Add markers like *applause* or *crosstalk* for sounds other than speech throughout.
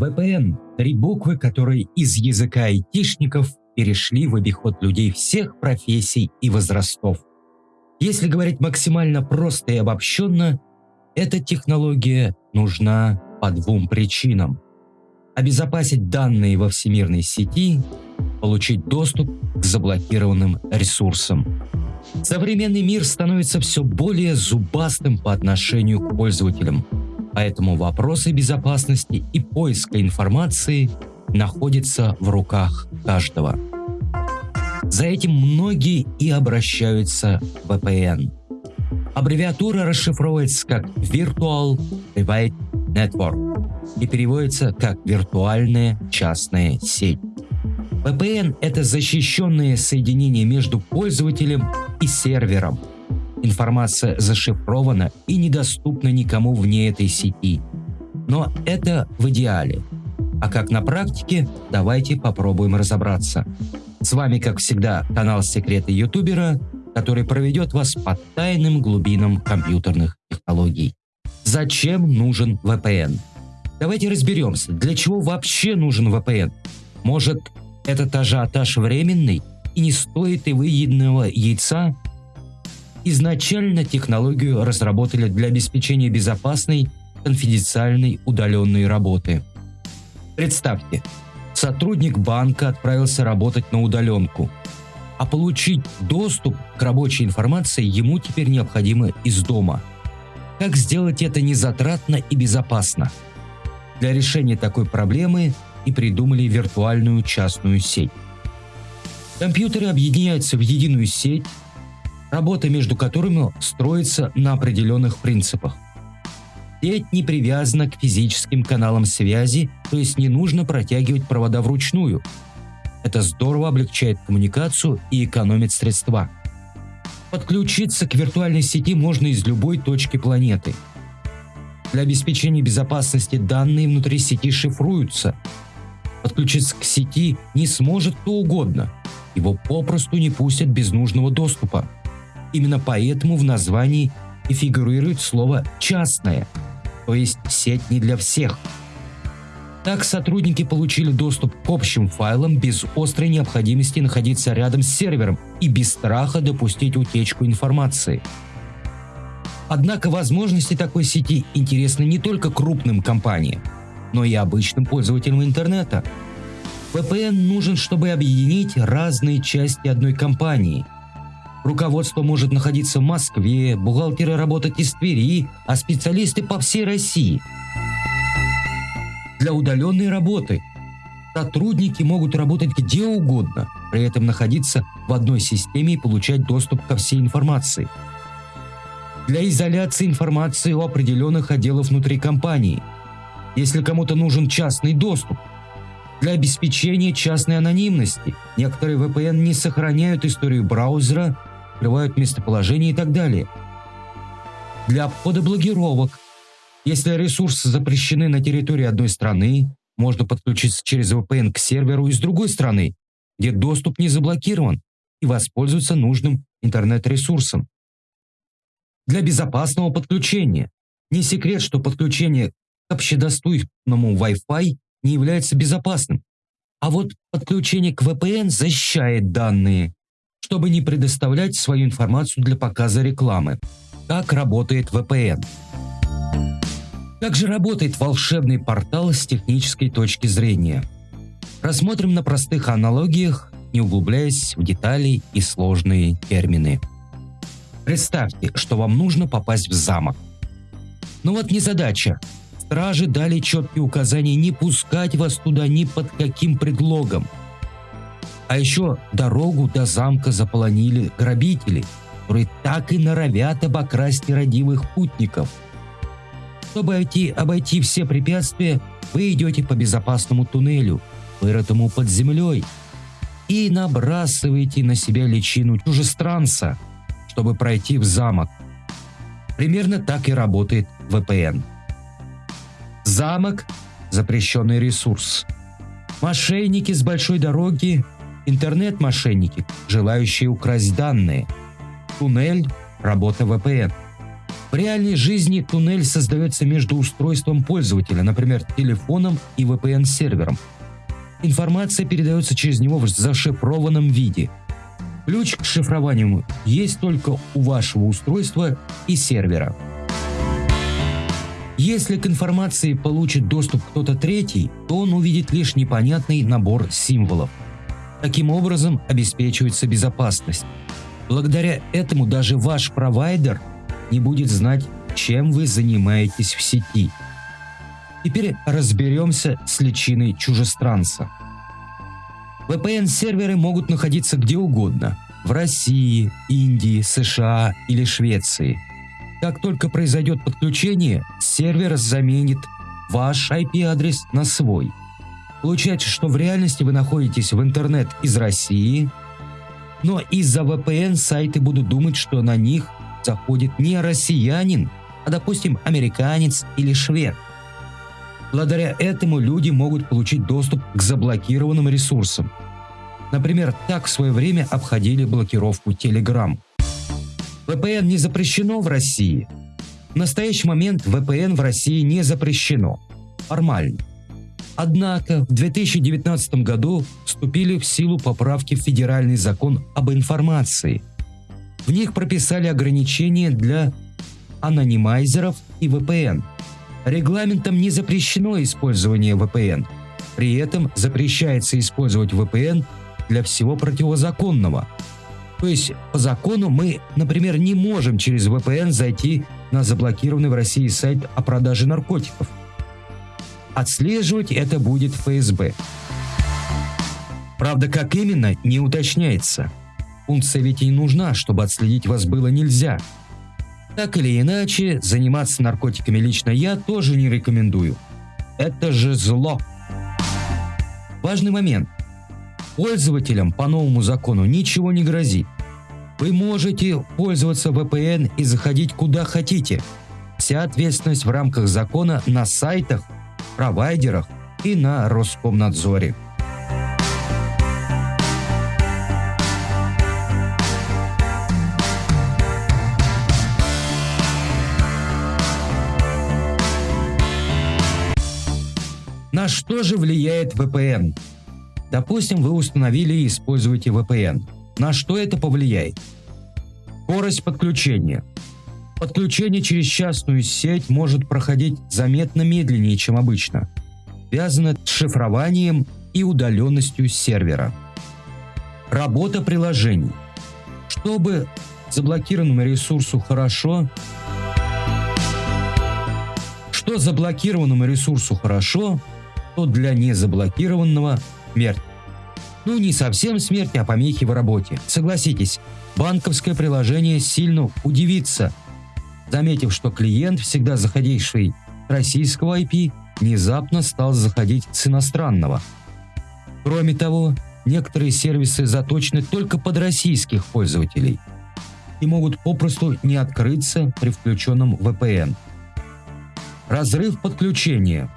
VPN – три буквы, которые из языка айтишников перешли в обиход людей всех профессий и возрастов. Если говорить максимально просто и обобщенно, эта технология нужна по двум причинам. Обезопасить данные во всемирной сети, получить доступ к заблокированным ресурсам. Современный мир становится все более зубастым по отношению к пользователям, поэтому вопросы безопасности и поиска информации находятся в руках каждого. За этим многие и обращаются в VPN. Аббревиатура расшифровывается как Virtual Private Network и переводится как «виртуальная частная сеть». VPN – это защищенное соединение между пользователем и сервером. Информация зашифрована и недоступна никому вне этой сети. Но это в идеале. А как на практике, давайте попробуем разобраться. С вами, как всегда, канал Секреты Ютубера, который проведет вас по тайным глубинам компьютерных технологий. Зачем нужен VPN? Давайте разберемся, для чего вообще нужен VPN. Может, этот ажиотаж временный и не стоит и выеденного яйца? Изначально технологию разработали для обеспечения безопасной, конфиденциальной удаленной работы. Представьте, сотрудник банка отправился работать на удаленку, а получить доступ к рабочей информации ему теперь необходимо из дома. Как сделать это незатратно и безопасно? Для решения такой проблемы и придумали виртуальную частную сеть. Компьютеры объединяются в единую сеть, работа между которыми строится на определенных принципах. Сеть не привязана к физическим каналам связи, то есть не нужно протягивать провода вручную. Это здорово облегчает коммуникацию и экономит средства. Подключиться к виртуальной сети можно из любой точки планеты. Для обеспечения безопасности данные внутри сети шифруются, Подключиться к сети не сможет кто угодно. Его попросту не пустят без нужного доступа. Именно поэтому в названии и фигурирует слово «частное», то есть сеть не для всех. Так сотрудники получили доступ к общим файлам без острой необходимости находиться рядом с сервером и без страха допустить утечку информации. Однако возможности такой сети интересны не только крупным компаниям но и обычным пользователям интернета. VPN нужен, чтобы объединить разные части одной компании. Руководство может находиться в Москве, бухгалтеры работать из Твери, а специалисты по всей России. Для удаленной работы сотрудники могут работать где угодно, при этом находиться в одной системе и получать доступ ко всей информации. Для изоляции информации у определенных отделов внутри компании – если кому-то нужен частный доступ. Для обеспечения частной анонимности некоторые VPN не сохраняют историю браузера, скрывают местоположение и так далее. Для обхода блокировок. Если ресурсы запрещены на территории одной страны, можно подключиться через VPN к серверу из другой страны, где доступ не заблокирован, и воспользоваться нужным интернет-ресурсом. Для безопасного подключения. Не секрет, что подключение общедоступному Wi-Fi не является безопасным. А вот подключение к VPN защищает данные, чтобы не предоставлять свою информацию для показа рекламы. Как работает VPN? Как же работает волшебный портал с технической точки зрения? Рассмотрим на простых аналогиях, не углубляясь в детали и сложные термины. Представьте, что вам нужно попасть в замок. Но вот не задача Стражи дали четкие указания не пускать вас туда ни под каким предлогом. А еще дорогу до замка заполонили грабители, которые так и норовят обокрасть родивых путников. Чтобы обойти, обойти все препятствия, вы идете по безопасному туннелю, вырытому под землей, и набрасываете на себя личину чужестранца, чтобы пройти в замок. Примерно так и работает VPN. Замок – запрещенный ресурс. Мошенники с большой дороги – интернет-мошенники, желающие украсть данные. Туннель – работа VPN. В реальной жизни туннель создается между устройством пользователя, например, телефоном и VPN-сервером. Информация передается через него в зашифрованном виде. Ключ к шифрованию есть только у вашего устройства и сервера. Если к информации получит доступ кто-то третий, то он увидит лишь непонятный набор символов. Таким образом обеспечивается безопасность. Благодаря этому даже ваш провайдер не будет знать, чем вы занимаетесь в сети. Теперь разберемся с личиной чужестранца. VPN-серверы могут находиться где угодно – в России, Индии, США или Швеции. Как только произойдет подключение, сервер заменит ваш IP-адрес на свой. Получается, что в реальности вы находитесь в интернет из России, но из-за VPN сайты будут думать, что на них заходит не россиянин, а, допустим, американец или швед. Благодаря этому люди могут получить доступ к заблокированным ресурсам. Например, так в свое время обходили блокировку Telegram. VPN не запрещено в России. В настоящий момент VPN в России не запрещено. Формально. Однако в 2019 году вступили в силу поправки в Федеральный закон об информации. В них прописали ограничения для анонимайзеров и VPN. Регламентом не запрещено использование VPN. При этом запрещается использовать VPN для всего противозаконного. То есть по закону мы, например, не можем через VPN зайти на заблокированный в России сайт о продаже наркотиков – Отслеживать это будет ФСБ. Правда, как именно, не уточняется. Функция ведь и нужна, чтобы отследить вас было нельзя. Так или иначе, заниматься наркотиками лично я тоже не рекомендую. Это же зло. Важный момент. Пользователям по новому закону ничего не грозит. Вы можете пользоваться VPN и заходить куда хотите. Вся ответственность в рамках закона на сайтах – провайдерах и на Роскомнадзоре. На что же влияет VPN? Допустим, вы установили и используете VPN. На что это повлияет? Скорость подключения. Подключение через частную сеть может проходить заметно медленнее, чем обычно. Связано с шифрованием и удаленностью сервера. Работа приложений. Чтобы заблокированному ресурсу хорошо, что заблокированному ресурсу хорошо, то для незаблокированного смерть. Ну, не совсем смерть, а помехи в работе. Согласитесь, банковское приложение сильно удивится – заметив, что клиент, всегда заходивший с российского IP, внезапно стал заходить с иностранного. Кроме того, некоторые сервисы заточены только под российских пользователей и могут попросту не открыться при включенном VPN. Разрыв подключения.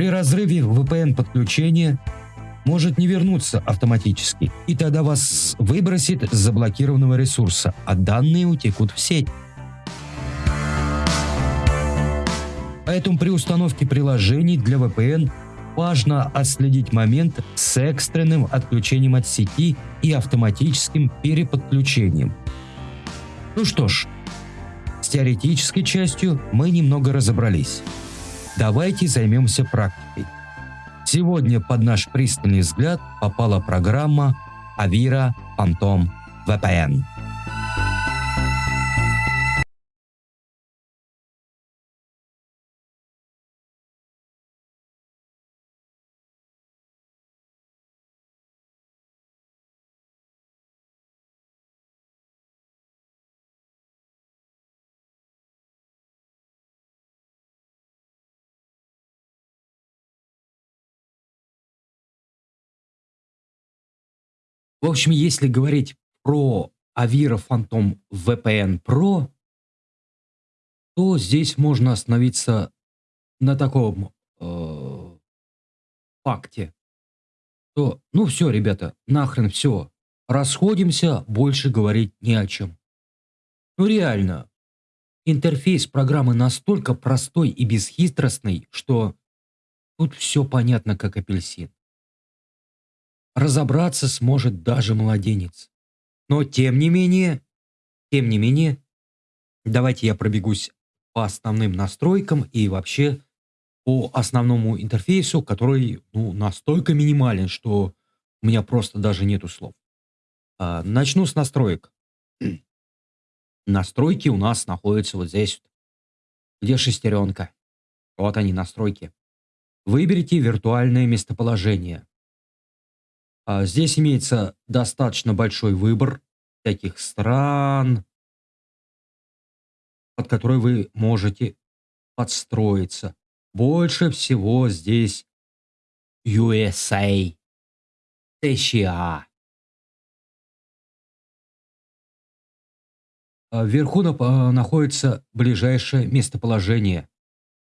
При разрыве VPN подключения может не вернуться автоматически, и тогда вас выбросит с заблокированного ресурса, а данные утекут в сеть. Поэтому при установке приложений для VPN важно отследить момент с экстренным отключением от сети и автоматическим переподключением. Ну что ж, с теоретической частью мы немного разобрались. Давайте займемся практикой. Сегодня под наш пристальный взгляд попала программа Avira Phantom VPN. В общем, если говорить про Avira Phantom VPN Pro, то здесь можно остановиться на таком э, факте, то, ну все, ребята, нахрен все, расходимся, больше говорить не о чем. Ну реально, интерфейс программы настолько простой и бесхитростный, что тут все понятно как апельсин. Разобраться сможет даже младенец. Но тем не менее, тем не менее, давайте я пробегусь по основным настройкам и вообще по основному интерфейсу, который ну, настолько минимален, что у меня просто даже нету слов. А, начну с настроек. *clears throat* Настройки у нас находятся вот здесь, где шестеренка. Вот они, настройки. Выберите виртуальное местоположение. А здесь имеется достаточно большой выбор таких стран, под которые вы можете подстроиться. Больше всего здесь USA, США. А вверху а, находится ближайшее местоположение.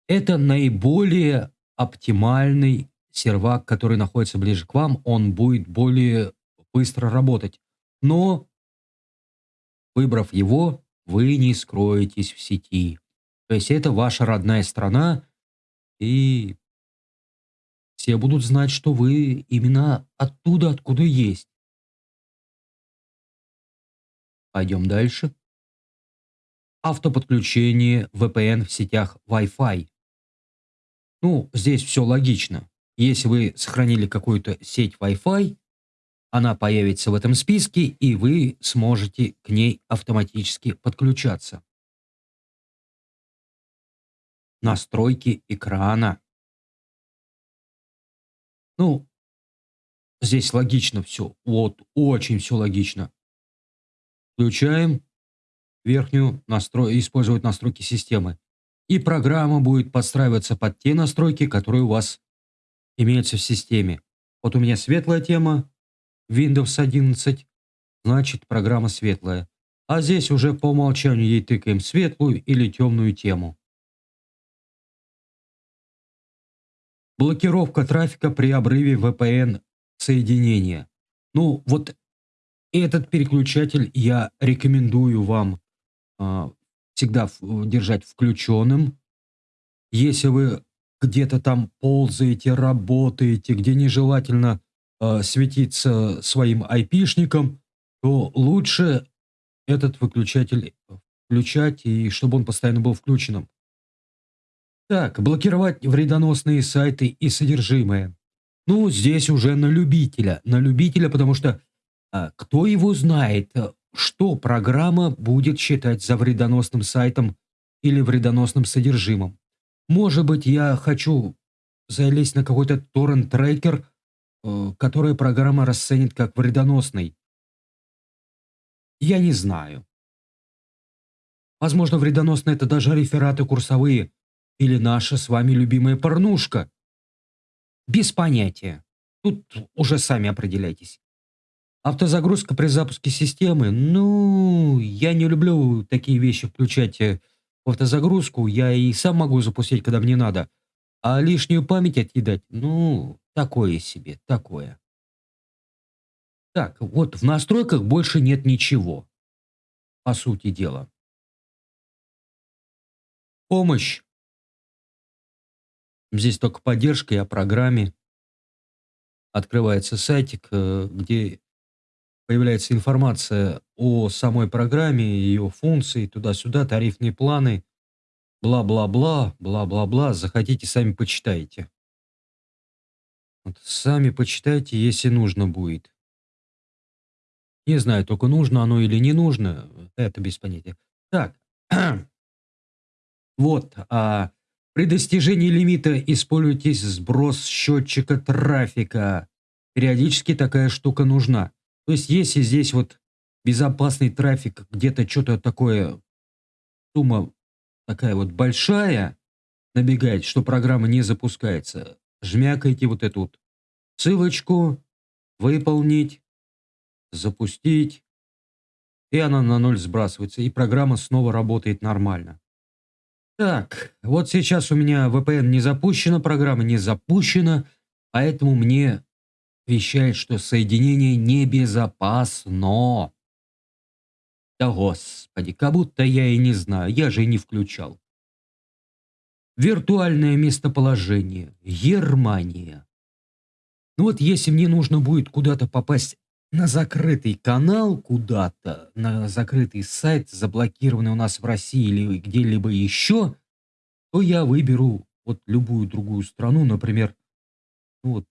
Это наиболее оптимальный сервак, который находится ближе к вам. Он будет более быстро работать. Но, выбрав его, вы не скроетесь в сети. То есть это ваша родная страна, и все будут знать, что вы именно оттуда, откуда есть. Пойдем дальше автоподключение VPN в сетях Wi-Fi. Ну, здесь все логично. Если вы сохранили какую-то сеть Wi-Fi, она появится в этом списке, и вы сможете к ней автоматически подключаться. Настройки экрана. Ну, здесь логично все. Вот, очень все логично. Включаем верхнюю настрой, использовать настройки системы. И программа будет подстраиваться под те настройки, которые у вас имеются в системе. Вот у меня светлая тема, Windows 11, значит программа светлая. А здесь уже по умолчанию ей тыкаем светлую или темную тему. Блокировка трафика при обрыве VPN соединения. Ну, вот этот переключатель я рекомендую вам а, всегда держать включенным. Если вы где-то там ползаете, работаете, где нежелательно э, светиться своим айпишником, то лучше этот выключатель включать, и чтобы он постоянно был включенным. Так, блокировать вредоносные сайты и содержимое. Ну, здесь уже на любителя. На любителя, потому что а, кто его знает, что программа будет считать за вредоносным сайтом или вредоносным содержимым. Может быть, я хочу залезть на какой-то торрент-трекер, э, который программа расценит как вредоносный. Я не знаю. Возможно, вредоносно это даже рефераты курсовые или наша с вами любимая порнушка. Без понятия. Тут уже сами определяйтесь. Автозагрузка при запуске системы. Ну, я не люблю такие вещи включать э, автозагрузку. Я и сам могу запустить, когда мне надо. А лишнюю память отъедать, ну, такое себе, такое. Так, вот в настройках больше нет ничего. По сути дела. Помощь. Здесь только поддержка и о программе. Открывается сайтик, э, где появляется информация о самой программе, ее функции, туда-сюда, тарифные планы, бла-бла-бла, бла-бла-бла. Захотите, сами почитайте. Вот, сами почитайте, если нужно будет. Не знаю, только нужно оно или не нужно, это без понятия. Так, *clears throat* вот, а при достижении лимита используйте сброс счетчика трафика. Периодически такая штука нужна. То есть, если здесь вот безопасный трафик, где-то что-то такое, сумма такая вот большая, набегает, что программа не запускается, жмякайте вот эту вот ссылочку, выполнить, запустить, и она на ноль сбрасывается, и программа снова работает нормально. Так, вот сейчас у меня VPN не запущена, программа не запущена, поэтому мне вещает, что соединение небезопасно. Да господи, как будто я и не знаю, я же и не включал. Виртуальное местоположение. Германия. Ну вот если мне нужно будет куда-то попасть на закрытый канал куда-то, на закрытый сайт, заблокированный у нас в России или где-либо еще, то я выберу вот любую другую страну, например, ну вот,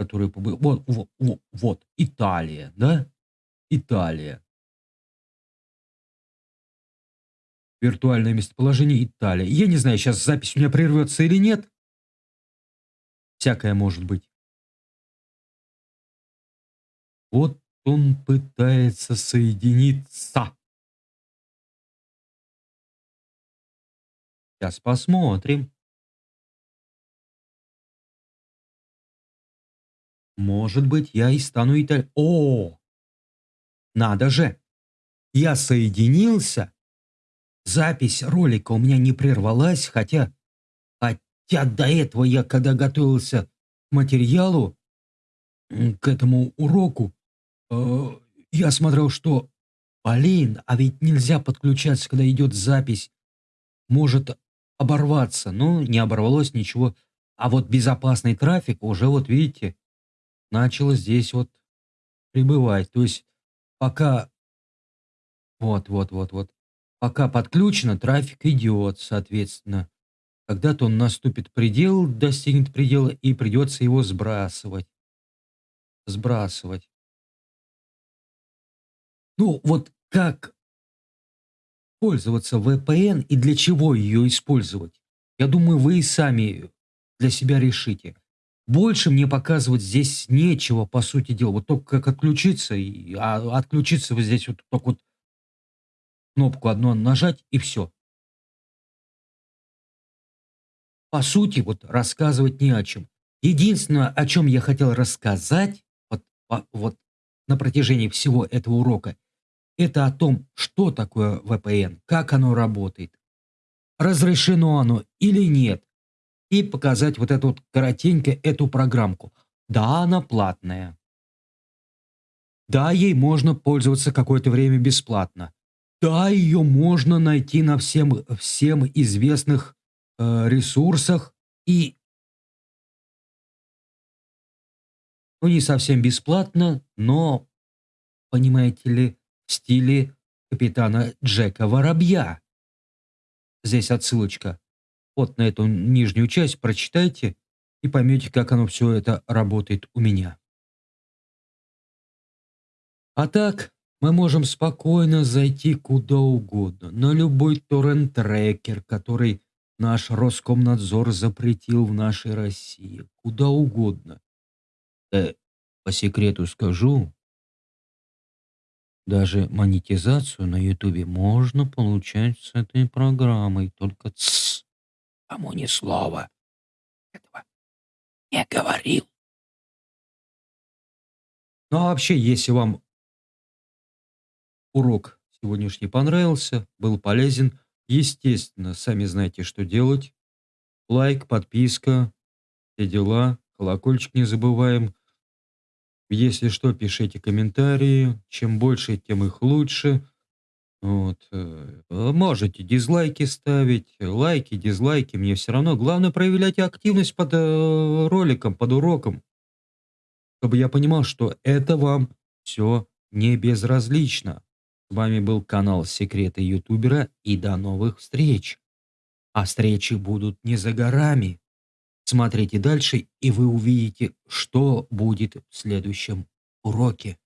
которая побы... вот, вот, вот, вот, Италия, да? Италия. Виртуальное местоположение Италия. Я не знаю, сейчас запись у меня прервется или нет. Всякое может быть. Вот он пытается соединиться. Сейчас посмотрим. Может быть, я и стану италь... О! Надо же! Я соединился. Запись ролика у меня не прервалась, хотя... Хотя до этого я, когда готовился к материалу, к этому уроку, Э, я смотрел, что, блин, а ведь нельзя подключаться, когда идет запись. Может оборваться. Но не оборвалось ничего. А вот безопасный трафик уже, вот видите, начал здесь вот прибывать. То есть пока... Вот, вот, вот, вот. Пока подключено, трафик идет, соответственно. Когда-то он наступит предел, достигнет предела, и придется его сбрасывать. Сбрасывать. Ну, вот как пользоваться VPN и для чего ее использовать? Я думаю, вы и сами для себя решите. Больше мне показывать здесь нечего, по сути дела. Вот только как отключиться, и, а отключиться вот здесь вот только вот кнопку одну нажать и все. По сути, вот рассказывать не о чем. Единственное, о чем я хотел рассказать вот, вот на протяжении всего этого урока, это о том, что такое VPN, как оно работает, разрешено оно или нет, и показать вот эту вот коротенько эту программку. Да, она платная. Да, ей можно пользоваться какое-то время бесплатно. Да, ее можно найти на всем, всем известных э, ресурсах и ну не совсем бесплатно, но, понимаете ли, в стиле капитана Джека Воробья. Здесь отсылочка. Вот на эту нижнюю часть прочитайте и поймете, как оно все это работает у меня. А так, мы можем спокойно зайти куда угодно, на любой торрент-трекер, который наш Роскомнадзор запретил в нашей России, куда угодно. Да, по секрету скажу, даже монетизацию на Ютубе можно получать с этой программой. Только тссс, кому ни слова. Этого не говорил. Ну а вообще, если вам урок сегодняшний понравился, был полезен, естественно, сами знаете, что делать. Лайк, подписка, все дела, колокольчик не забываем. Если что, пишите комментарии. Чем больше, тем их лучше. Вот. Э, можете дизлайки ставить, лайки, дизлайки, мне все равно. Главное, проявляйте активность под э, роликом, под уроком. Чтобы я понимал, что это вам все не безразлично. С вами был канал Секреты Ютубера и до новых встреч. А встречи будут не за горами. Смотрите дальше, и вы увидите, что будет в следующем уроке.